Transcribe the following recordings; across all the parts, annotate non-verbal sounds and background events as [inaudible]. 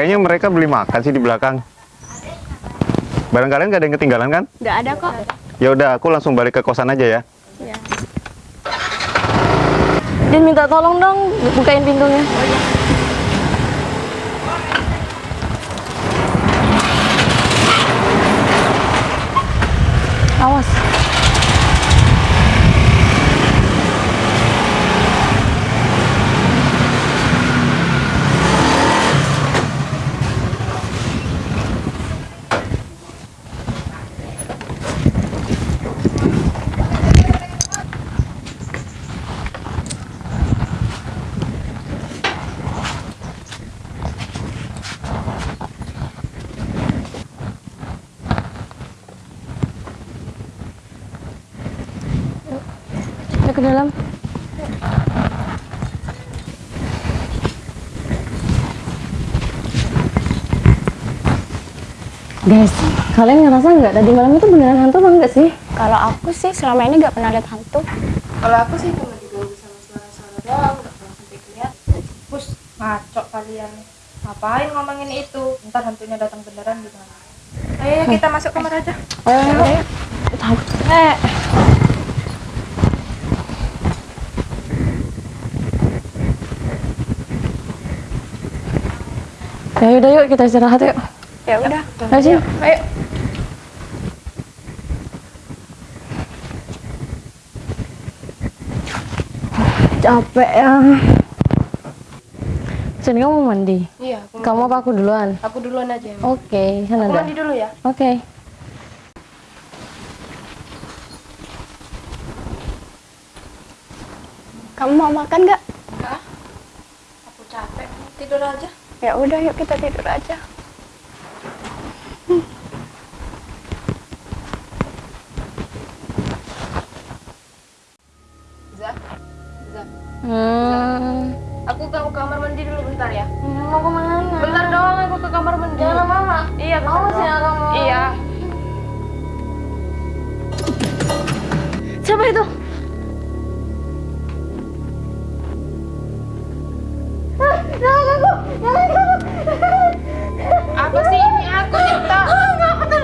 Kayaknya mereka beli makan sih di belakang. Barang kalian gak ada yang ketinggalan kan? Nggak ada kok. Ya udah, aku langsung balik ke kosan aja ya. Iya. Din minta tolong dong bukain pintunya. Awas. Ayo ke dalam. Guys, kalian ngerasa nggak tadi malam itu beneran hantu apa enggak sih? Kalau aku sih selama ini nggak pernah lihat hantu. Kalau aku sih cuma diganggu sama suara-suara doang, nggak pernah sampai kelihatan. Pus, ngaco kalian. Ngapain ngomongin itu? Ntar hantunya datang beneran gimana? Ayo ya, kita masuk kamar aja. Ayo, ayo. Takut. Eh. Ya udah yuk kita istirahat yuk. Ya udah. Ayo sih. Ayo. Capek ya. Sini kamu mau mandi. Iya, aku, Kamu apa aku duluan? aku duluan aja. Oke, sana Aku dah. mandi dulu ya. Oke. Kamu mau makan nggak? Enggak. Aku capek. Tidur aja. Ya udah yuk kita tidur aja. Zah. Zah. Hmm. Aku ke kamar mandi dulu bentar ya. Mau ke mana? Bentar doang aku ke kamar mandi. Jangan lama-lama. Iya, ya doang. kamu. Iya. Siapa itu? Apa sih ini aku cerita? Ya aku udah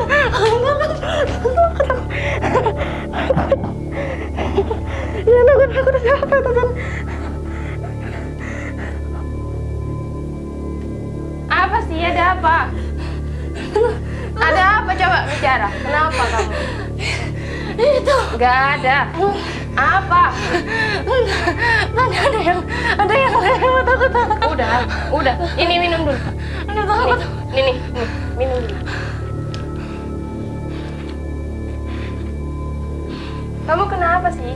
kan? Apa sih? Ada apa? Ada apa coba bicara? Kenapa kamu? Itu Gak ada. Apa? ada ada yang ada yang lewat aku takut. Udah, udah. Ini minum dulu. Ada takut. Nih, nih, nih, minum dulu. Kamu kenapa sih?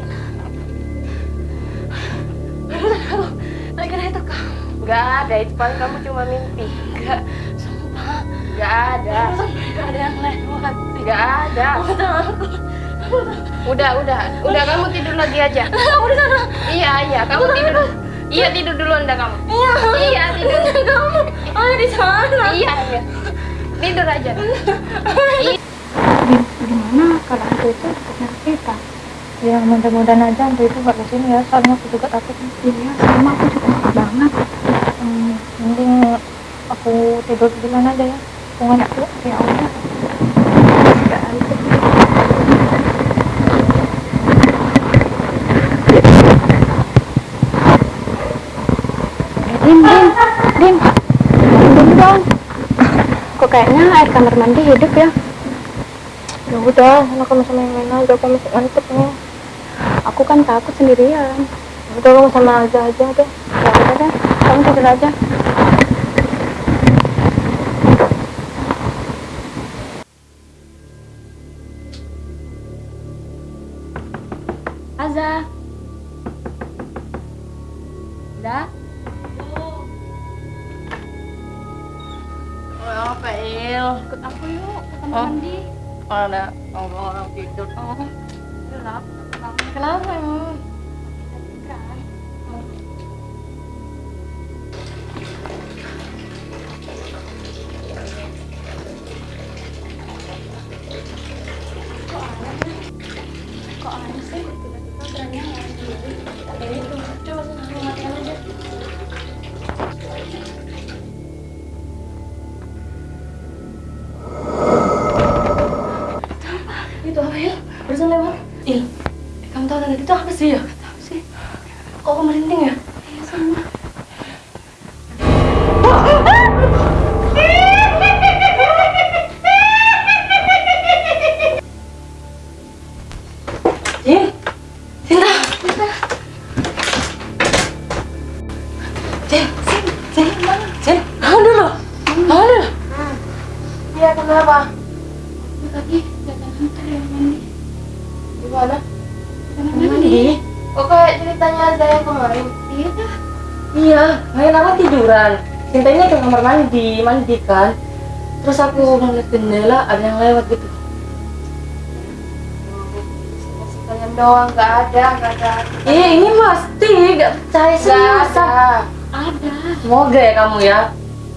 Lagi itu kamu. Gak ada, itu paling kamu cuma mimpi. Enggak, sumpah. Gak ada, Enggak ada yang lewat. gak ada. Aku takut. Udah, udah, udah kamu tidur lagi aja. [laughs] Aku di sana. Iya, iya, kamu tidur. Iya, tidur duluan dah kamu. Iya. Iya, tidur. Kamu. Oh, di sana. Iya, iya. Tidur aja. Iya. Gimana kalau hantu itu dekatnya kita? Ya, mudah-mudahan aja hantu itu gak ke sini ya, soalnya aku juga takut. Iya, sama aku juga takut banget. Hmm, mending aku tidur duluan aja ya. Tunggu aku. Ya udah. Nggak ada. Eh, Din, Din, Din, bangun dong. Kok kayaknya air kamar mandi hidup ya? Ya udah, anak kamu sama yang lain aja, aku masih ngantuk nih. Aku kan takut sendirian. Ya Udah, kamu sama aja aja deh. Ya udah deh, kamu tidur aja. kok aneh sih tiba-tiba kerannya itu coba matikan aja itu apa Il barusan lewat. Il kamu tahu tadi itu apa sih? ya Gimana? Mandi. Kok kayak ceritanya ada yang kemarin? Iya. Iya, main aku tiduran. Cintanya ke kamar mandi, mandi kan. Terus aku ngeliat jendela, ada yang lewat gitu. Kalian doang, nggak ada, nggak ada. Iya, ini pasti gak percaya Nggak serius. ada. Ada. Semoga ya kamu ya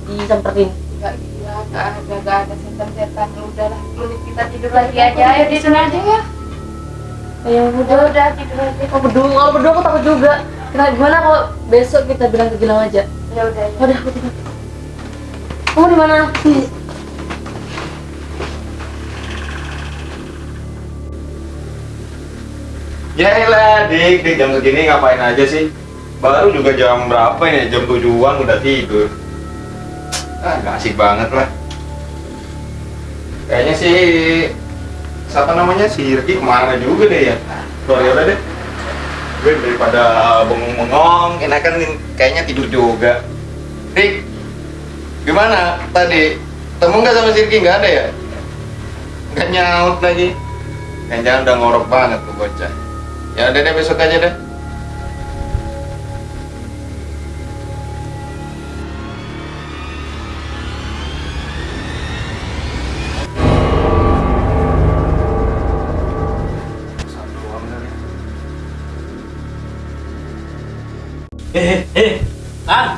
disamperin. Nggak gila, nggak ada, nggak ada setan-setan. Udahlah, mending kita tidur lagi aja. Ayo di sini aja ya. Ya Udah, udah. udah tidur aja. Kalau berdua, kalau berdua aku takut juga. Kita gimana kalau besok kita bilang ke Gilang aja? Ya udah, ya. Udah, aku tidur. Kamu di mana? Ya elah, dik, dik jam segini ngapain aja sih? Baru juga jam berapa ini? Jam tujuan udah tidur. Ah, gak asik banget lah. Kayaknya sih siapa namanya si Ricky ke mana juga deh ya. Sorry udah deh. Gue daripada bengong-bengong, enakan kayaknya tidur juga. Dik, gimana tadi? Temu nggak sama si Ricky? Nggak ada ya? Nggak nyaut lagi. Jangan udah ngorok banget tuh bocah. Ya udah deh besok aja deh. Eh, eh, Kang,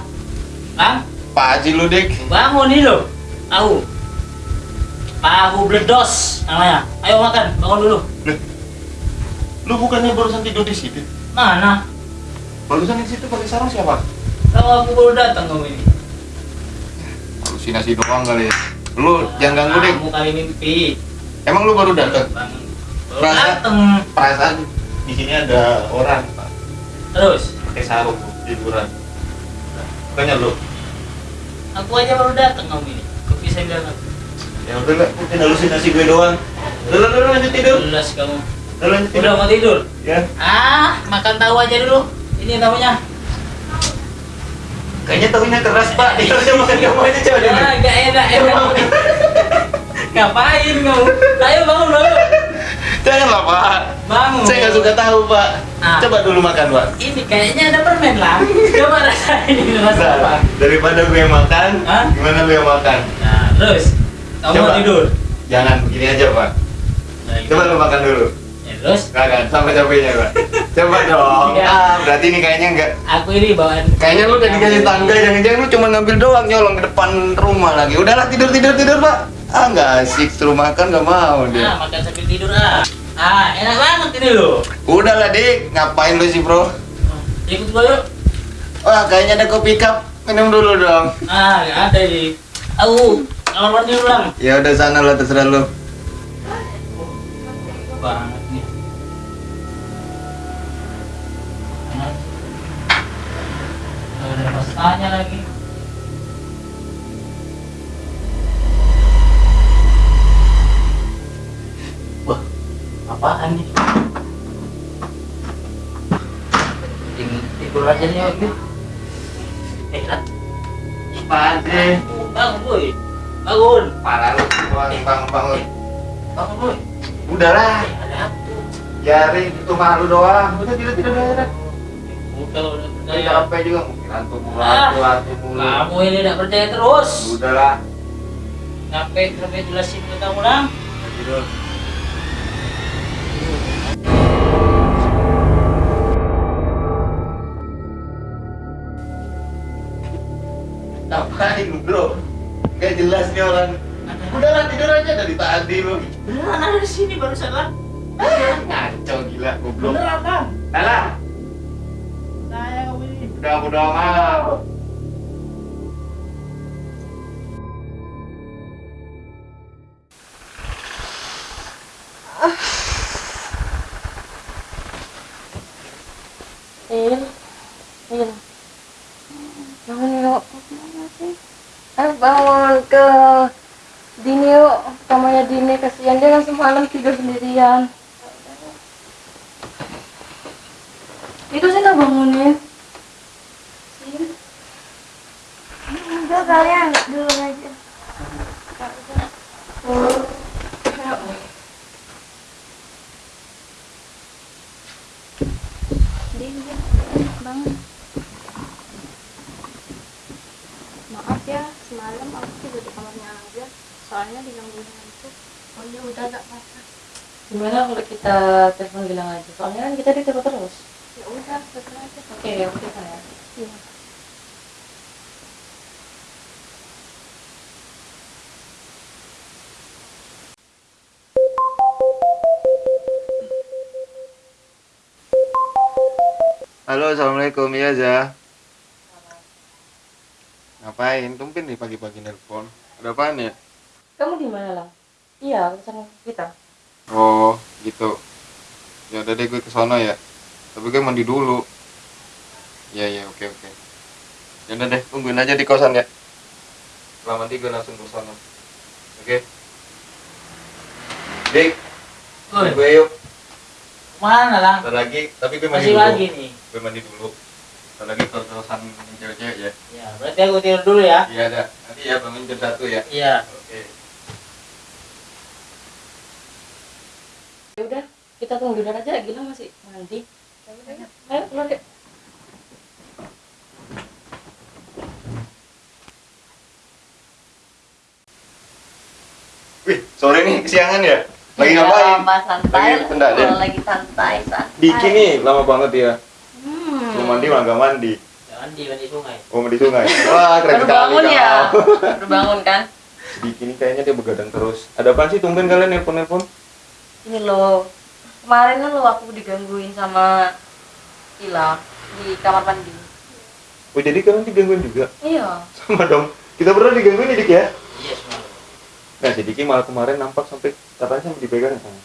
Kang, Pak Haji lu dik. bangun nih lo, tahu? Tahu bledos namanya. Ayo makan, bangun dulu. Lu bukannya barusan tidur di situ? Mana? Barusan di situ pakai sarung siapa? Tahu aku baru datang kamu ini. Halusinasi doang kali. ya. Lu jangan ganggu dik. Kamu kali mimpi. Emang lu baru datang? Baru datang. Perasaan di sini ada orang Pak. Terus, pakai sarung tiduran. Bukannya lu? aku aja baru datang kamu ini. Kok bisa aku? Ya udah lah, mungkin halusinasi gue doang. Udah udah, udah lanjut tidur. Jelas kamu. Udah lanjut tidur. Udah mau tidur? Ya. Ah, makan tahu aja dulu. Ini tahunya. Kayaknya tahunya keras Pak. Dia harusnya [laughs] makan kamu aja coba. Ah, gak enak enak. [laughs] Ngapain kamu? Ayo bangun bangun. Janganlah Pak. Bangun. Saya nggak suka tahu Pak. Ah. Coba dulu makan Pak. Ini kayaknya ada permen lah. [laughs] Coba rasain ini rasa? Nah, daripada gue yang makan, Hah? gimana lu yang makan? Nah, terus kamu Coba. tidur. Jangan begini aja Pak. Nah, Coba lu makan dulu. Ya, terus Gak kan, sama capeknya Pak. Coba dong. Iya. Ah, berarti ini kayaknya enggak. aku ini bawaan. Kayaknya lu udah dikasih tangga, jangan-jangan lu cuma ngambil doang nyolong ke depan rumah lagi. Udahlah tidur tidur tidur pak. Ah nggak asik suruh makan nggak mau Ah, dia. makan sambil tidur ah. Ah, enak banget ini loh. Udahlah dik, ngapain lu sih bro? Ikut gua yuk. Wah kayaknya ada kopi cup, minum dulu dong. Ah, nggak ada ini. Aku kamar mandi dulu lang. Ya udah sana lah terserah lu. Banget nih. Ada pastanya lagi. Apaan nih? Ting- Tidur aja nih, Ogi. Eh, Rat. Apaan sih? Bangun, boy. Bangun. Parah lu, bangun bangun bangun. Bangun, boy. Udahlah, Eh, apa? biarin itu malu doang. Udah tidur tidur udah. Udah, udah Udah percaya. capek juga mungkin antum mulu, Ah. antum mulu. Kamu ini tidak percaya terus. Udahlah, Sampai sampai jelasin ke kamu lang. tidur. Ngapain bro? Gak jelas nih orang. Udahlah tidur aja dari tadi lu. Beneran ada di sini barusan lah. Ngaco gila goblok. Beneran lang. Alah, Saya ini. udah udah amat. Semalam tidur sendirian. Itu sih nggak bangunin. Udah kalian dulu aja. Din, din. Bangun. Maaf ya, semalam aku tidur di kamarnya aja. Soalnya digangguin hantu. Oh ya udah gak apa-apa. Gimana kalau kita telepon bilang aja? Soalnya kan kita ditelepon terus. Ya udah, terserah aja. Oke, ya oke ya. Iya. Halo, assalamualaikum ya Za. Ngapain? Tumpen nih pagi-pagi nelpon. Ada apaan ya? Kamu di mana lah? Iya, pesan kita. Gitu. Ya udah deh gue ke sono ya. Tapi gue mandi dulu. Ya ya, oke oke. Ya udah deh, tungguin aja di kosan ya. Setelah mandi gue langsung ke sono. Oke. Dik, Woi, gue yuk. mana lang? Ntar lagi, tapi gue mandi Masih dulu. lagi nih. Gue mandi dulu. Ntar lagi ke kosan cewek-cewek ya. Ya, berarti aku tidur dulu ya. Iya ada. Nanti ya bangun jam satu ya. Iya. Oke. Ya udah, kita tunggu dulu aja. Gila masih mandi. Ayo keluar deh. Wih, sore nih kesiangan ya? Lagi Iya, ngapain? Lama santai. Lagi pendak ya? Lagi santai, santai. Diki nih, lama banget ya. Hmm. Belum mandi malah nggak mandi. Jangan di mandi sungai. Oh, mandi sungai. Wah, keren Baru sekali bangun ya? Baru bangun kan? Nih kayaknya dia begadang terus. Ada apa sih tumben kalian nelpon-nelpon? Ini loh. Kemarin kan lo aku digangguin sama Ila di kamar mandi. Oh, jadi kalian digangguin juga? Iya. Sama dong. Kita pernah digangguin ya, Dik ya? Iya, semua. Nah, si Diki malah kemarin nampak sampai katanya sampai dipegang sama.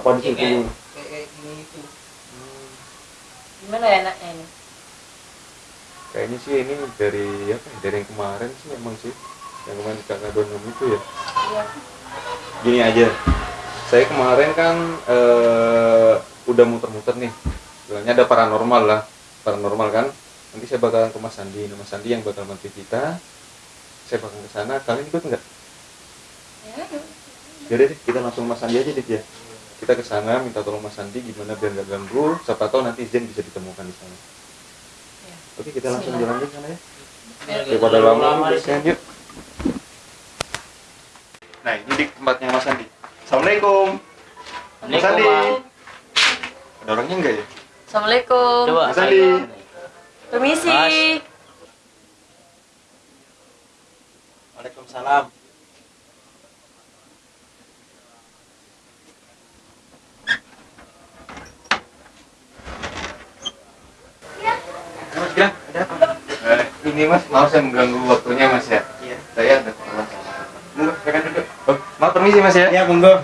Apa di Iya, situ? kayak kayak gini itu. Gimana ya enaknya ini? Kayaknya sih ini dari apa? ya, Dari yang kemarin sih emang sih. Yang kemarin kakak donem itu ya. Iya. gini aja saya kemarin kan eh, udah muter-muter nih. Bilangnya ada paranormal lah paranormal kan. Nanti saya bakalan ke Mas Sandi. Nah, Mas Sandi yang bakal bantu kita. Saya bakal ke sana. Kalian ikut nggak? Ya. Yaudah deh kita langsung Mas Sandi aja deh ya. Kita ke sana minta tolong Mas Sandi gimana biar nggak ganggu. Siapa tahu nanti Zen bisa ditemukan di sana. Ya. oke kita langsung jalan ke sana ya. Daripada terlalu lama. di kasihan sini. yuk nah ini di tempatnya Mas Sandi Assalamualaikum Mas Sandi ada orangnya enggak ya Assalamualaikum. Coba. Mas Andi. Permisi. Mas. Waalaikumsalam. Eh, ini Mas, maaf saya mengganggu waktunya Mas ya. Iya. Saya ada Oh, permisi Mas ya. Iya, monggo.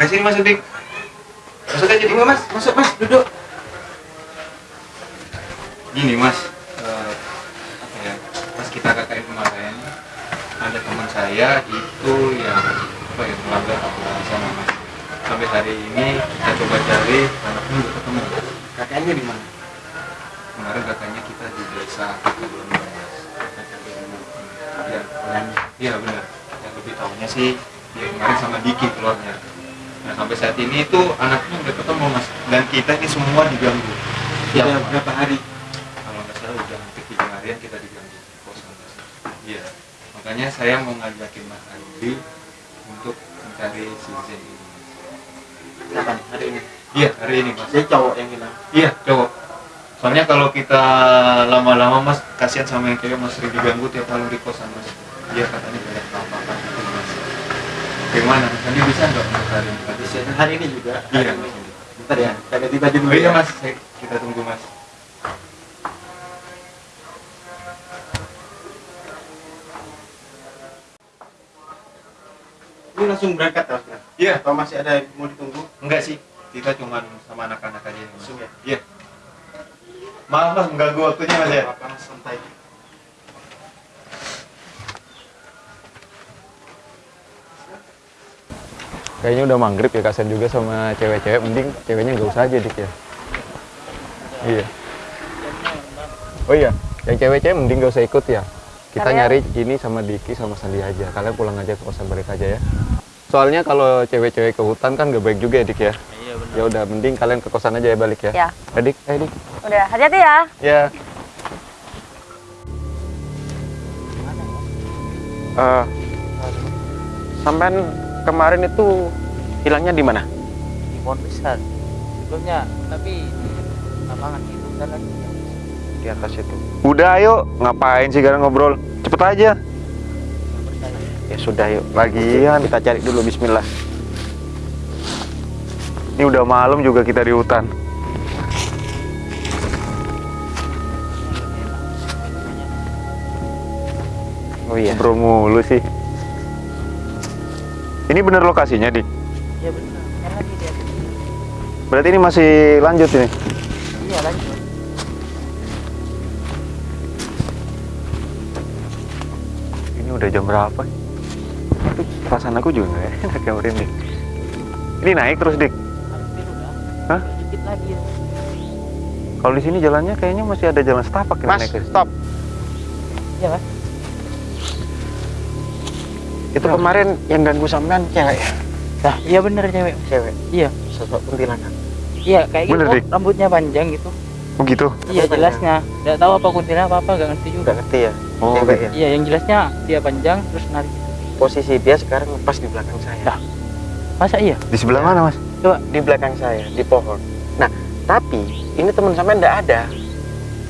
Kasih Mas Udik. Masuk aja dulu Mas, masuk Mas, duduk. Gini Mas, apa ya? Pas kita KKN kemarin, ada teman saya itu yang apa ya melanggar aturan di sana Mas. Sampai hari ini kita coba cari anaknya ketemu. kakaknya di mana? Kemarin katanya kita di desa Kakadoni iya benar. Yang lebih tahunya sih dia kemarin sama Diki keluarnya. Nah sampai saat ini itu anaknya udah ketemu Mas. Dan kita ini semua diganggu. Sudah Ya, berapa hari? kalau nggak salah udah hampir tiga harian kita diganggu di kosan Mas. Iya. Makanya saya mau ngajakin Mas Andi untuk mencari si Zen ini. Kapan? Hari ini. Iya hari ini Mas. Saya cowok yang bilang. Iya, cowok. Soalnya kalau kita lama-lama mas, kasihan sama yang kayak mas sering diganggu tiap malam di kosan mas. Dia katanya banyak penampakan gitu mas. Gimana? Mas Andi bisa nggak mas hari ini? Bisa hari ini juga. Iya. Ini. Bentar ya. Ganti baju dulu Oh iya ya. mas, Saya- kita tunggu mas. Ini langsung berangkat Mas. Iya, Atau masih ada yang mau ditunggu? enggak sih. kita cuma sama anak-anak aja nih mas iya maaf mas mengganggu waktunya mas ya Kayaknya udah maghrib ya kasihan juga sama cewek-cewek. Mending ceweknya nggak usah aja dik ya. Iya. Oh iya, yang cewek-cewek mending nggak usah ikut ya. Kita Kalian- nyari ini sama Diki sama Sandi aja. Kalian pulang aja ke kosan balik aja ya. Soalnya kalau cewek-cewek ke hutan kan gak baik juga ya Dik ya. Iya benar. Ya udah, mending kalian ke kosan aja ya balik ya. Ya. Eh, Dik, eh Dik. Udah, hati-hati ya. Ya. Eh, sampean kemarin itu hilangnya di mana? Di pohon besar. Sebelumnya, tapi di lapangan itu kan lagi. Di atas itu. Udah ayo, ngapain sih sekarang ngobrol? Cepet aja. Ya sudah yuk. Lagian kita cari dulu bismillah. Ini udah malam juga kita di hutan. Oh iya. Ngobrol mulu sih. Ini bener lokasinya, Dik? Iya benar. Kan lagi di atas. Berarti ini masih lanjut ini? Iya lanjut. Ini udah jam berapa? Tapi perasaan aku juga nggak enak ya merinding. Ini naik terus, Dik? Hampir udah. Hah? Dikit lagi. ya. Kalau di sini jalannya kayaknya masih ada jalan setapak yang Mas, naik ke sini. stop. Iya mas. Itu kemarin yang ganggu sampean cewek ya? Nah, iya benar cewek. Cewek. Iya. Sosok kuntilanak. Iya kayak Bener, gitu. Dik. Rambutnya panjang gitu. Oh gitu? Iya jelasnya. Nggak tahu apa kuntilanak apa apa nggak ngerti juga. Udah ngerti ya? Oh, Cewek ya? Iya yang jelasnya dia panjang terus narik. Posisi dia sekarang pas di belakang saya. Dah. Masa iya? Di sebelah mana, Mas? di belakang saya di pohon. Nah, tapi ini teman sampean enggak ada.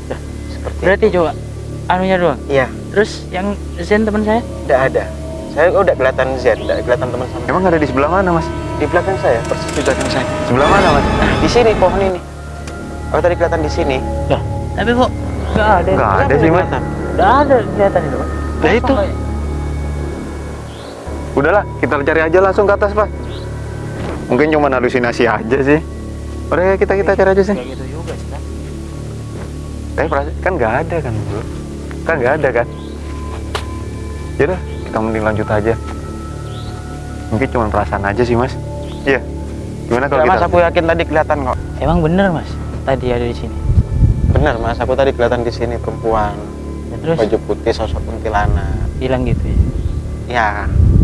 Dah. Seperti Berarti coba anunya doang. Iya, Terus yang Zen teman saya? enggak ada. Saya udah kelihatan Z, udah kelihatan teman sampean. Emang ada di sebelah mana, Mas? Di belakang saya, persis di belakang saya. Sebelah mana, Mas? Nah, di sini pohon ini. Oh, tadi kelihatan di sini. Tapi kok nggak ada. Nggak ada sih, Mas. kelihatan? Nggak ada kelihatan itu. Pak. Nah, itu. Kayak- Udahlah, kita cari aja langsung ke atas, Pak. Mungkin cuma halusinasi aja sih. Udah ya, kita kita cari aja sih. Kayak gitu juga sih kan. Tapi perasaan kan nggak ada kan, bro? Kan nggak ada kan? Yaudah, kita mending lanjut aja. Mungkin cuma perasaan aja sih, Mas. Iya. Gimana kalau Enggak, kita? Mas, aku yakin tadi kelihatan kok. Emang bener mas. Tadi ada di sini. Benar, Mas. Aku tadi kelihatan di sini perempuan Ya, terus baju putih sosok kuntilanak. hilang gitu ya. Ya,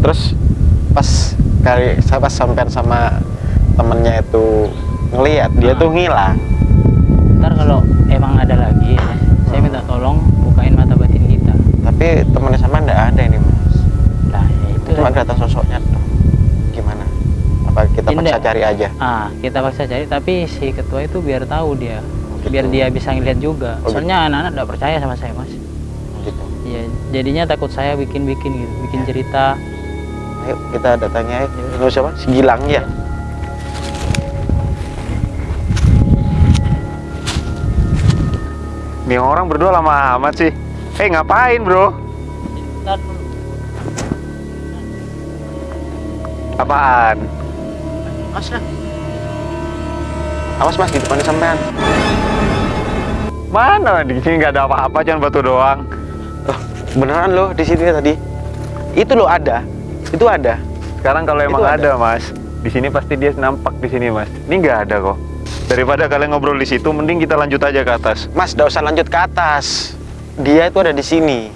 terus pas kali saya pas sampean sama temennya itu ngelihat dia tuh ngilang. Ntar kalau emang ada lagi ya, saya minta tolong bukain mata batin kita. Tapi temennya sama ndak ada Cuma kelihatan sosoknya tuh. Gimana? Apa kita Ini paksa cari aja? Ah kita paksa cari tapi si ketua itu biar tahu dia. Gitu. Biar dia bisa ngeliat juga. Oh, Soalnya anak-anak nggak percaya sama saya mas. Gitu. Iya jadinya takut saya bikin-bikin gitu, bikin cerita. Ayo kita datangnya. Ayo. Lu siapa? Si Gilang ya. Nih orang berdua lama amat sih. Eh ngapain bro? Apaan? Mas lah. Awas mas di depannya sampean. Mana di sini nggak ada apa-apa, cuma batu doang. Beneran loh di sini tadi. Itu loh ada. Itu ada. Sekarang kalau emang Itu ada. mas, di sini pasti dia nampak di sini mas. Ini nggak ada kok. Daripada kalian ngobrol di situ, mending kita lanjut aja ke atas. Mas, gak usah lanjut ke atas. Dia itu ada di sini.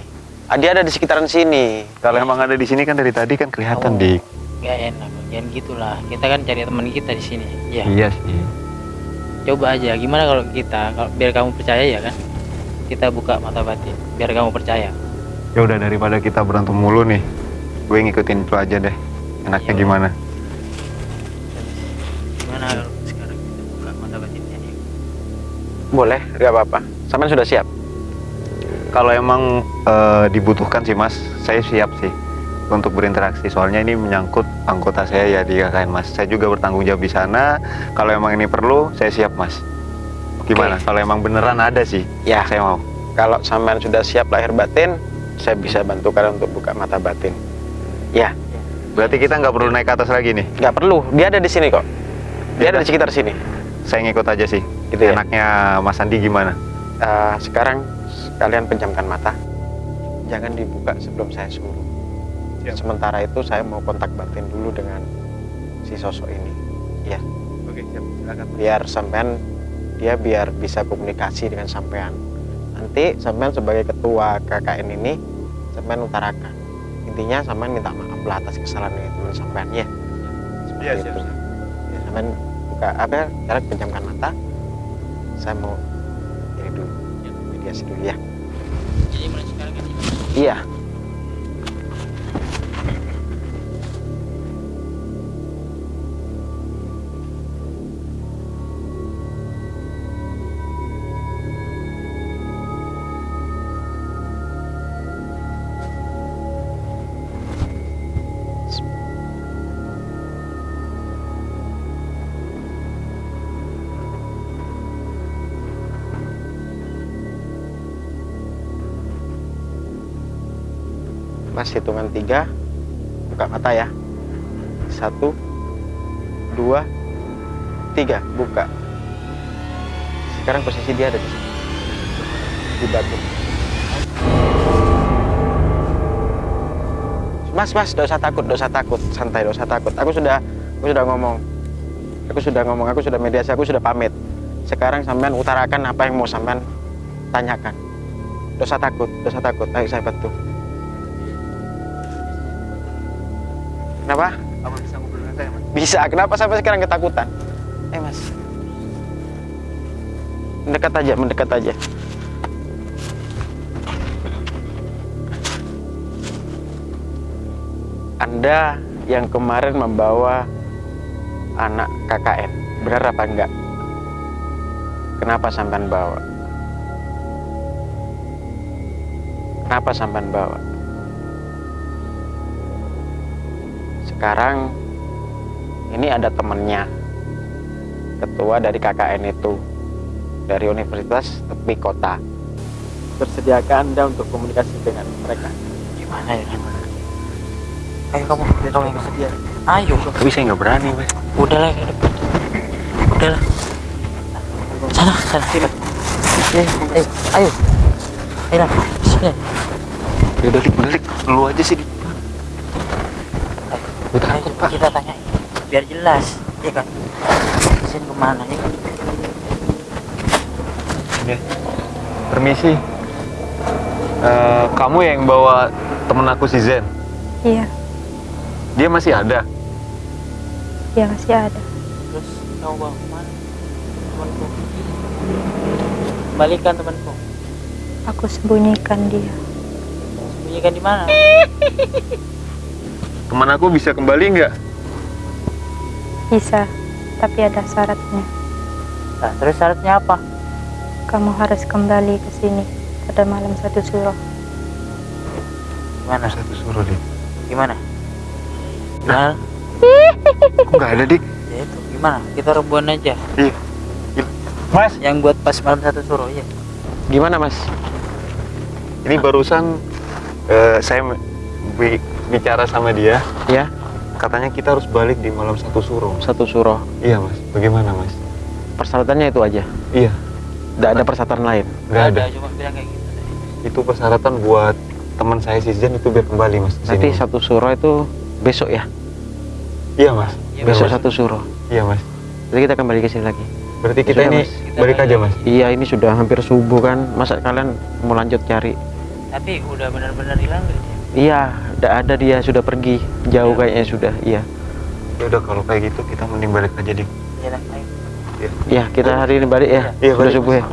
Ah, Dia ada di sekitaran sini. Kalau emang ada di sini kan dari tadi kan kelihatan Oh. dik. Gak enak, jangan gitulah. Kita kan cari teman kita di sini. Ya. Iya sih. coba aja gimana kalau kita kalau biar kamu percaya ya kan kita buka mata batin biar kamu percaya Ya udah daripada kita berantem mulu nih, gue ngikutin itu aja deh. Enaknya Iya. gimana? gimana kalau sekarang kita buka mata batinnya nih Boleh, gak apa-apa. Sampean sudah siap? Kalau emang eh, dibutuhkan sih mas, saya siap sih untuk berinteraksi. Soalnya ini menyangkut anggota saya ya di KKN mas. Saya juga bertanggung jawab di sana. Kalau emang ini perlu, saya siap mas. Gimana? Kalau emang beneran ada sih, Ya, saya mau. kalau sampean sudah siap lahir batin, saya bisa bantu kalian untuk buka mata batin. Ya, Berarti kita nggak perlu naik ke atas lagi nih. nggak perlu. Dia ada di sini kok. Dia ada di sekitar sini. Saya ngikut aja sih. Gitu ya? Enaknya Mas Andi gimana? Eh, sekarang kalian pejamkan mata. Jangan dibuka sebelum saya suruh. Sementara itu saya mau kontak batin dulu dengan si sosok ini. Ya, Oke, siap. Silakan. biar sampean dia biar bisa komunikasi dengan sampean. Nanti sampean sebagai ketua KKN ini sampean utarakan. Intinya sampean minta maaf lah atas kesalahan yang teman sampean ya. Seperti Iya, siap, itu. siap. Ya, sampean buka apa? ya, Sekarang pejamkan mata. Saya mau ini dulu, mediasi dulu ya. Jadi mulai sekarang kan Iya. Buka mata ya. Satu dua tiga. Buka. Sekarang posisi dia ada di sini. Di batu. Mas mas usah takut usah takut. Santai usah takut. Aku sudah aku sudah ngomong. Aku sudah ngomong aku sudah mediasi aku sudah pamit. Sekarang sampean utarakan apa yang mau sampean tanyakan. Usah takut usah takut. Ayo saya bantu Kenapa? Apa bisa ngobrol dengan saya, Mas? Bisa. Kenapa sampai sekarang ketakutan? Eh mas, mendekat aja, mendekat aja. Anda yang kemarin membawa anak KKN, benar apa enggak? Kenapa sampean bawa? Kenapa sampean bawa? Sekarang ini ada temennya ketua dari KKN itu dari Universitas Tepi Kota bersediakah anda untuk komunikasi dengan mereka gimana ya? Ayo kamu, kamu yang bersedia. Ayo. Tapi saya nggak berani, Mas. Udahlah. Udahlah. Sana, sana. Eh, eh, ayo. Ayo lah. Sini. Udah, udah, Dik. Lu aja sih, Ayo cepat kita tanya. Biar jelas, ya kan? Sini ke mana ya kan? Ya. Permisi. Eh, kamu yang bawa temen aku si Zen. Iya, Dia masih ada. iya masih ada. Terus kamu bawa ke mana? Temanku. Kembalikan temanku. Aku sembunyikan dia. Sembunyikan di mana? [laughs] Teman aku bisa kembali nggak? Bisa, tapi ada syaratnya. Nah, terus syaratnya apa? Kamu harus kembali ke sini pada malam satu suro. Gimana? Satu suruh, Dik. Gimana? Gimana? Kok nggak ada, Dik? Ya itu, gimana? Kita rebuan aja. Iya. Mas, Yang buat pas malam satu suruh ya. gimana mas ini barusan eh, saya bicara sama dia. ya Katanya kita harus balik di malam satu suruh. satu suruh Iya, Mas. Bagaimana, Mas? persyaratannya itu aja Iya, tidak ada persyaratan lain nggak ada. cuma bilang kayak gitu. Itu persyaratan buat teman saya si Zen itu biar kembali, Mas. ke nanti satu suruh itu besok ya Iya, Mas. Iya, besok Mas. satu suruh Iya, Mas. jadi kita kembali ke sini lagi Berarti kita Sudah, ini Mas. Kita balik aja, Mas. iya ini sudah hampir subuh kan masa kalian mau lanjut cari Tapi udah benar-benar hilang dia? Iya tidak ada dia sudah pergi. Jauh kayaknya sudah iya. Ya udah kalau kayak gitu kita mending balik aja, Dik. Iya lah, ayo. ya kita hari ini balik ya. Iya, sudah balik, subuh ya.